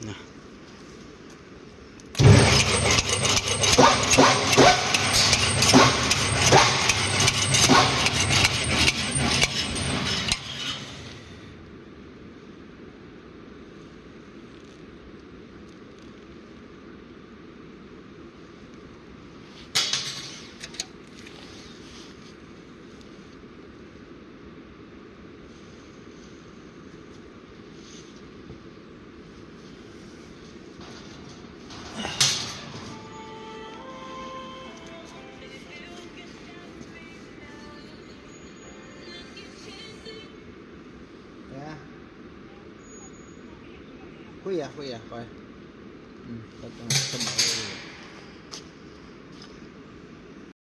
না 会呀会呀会嗯好的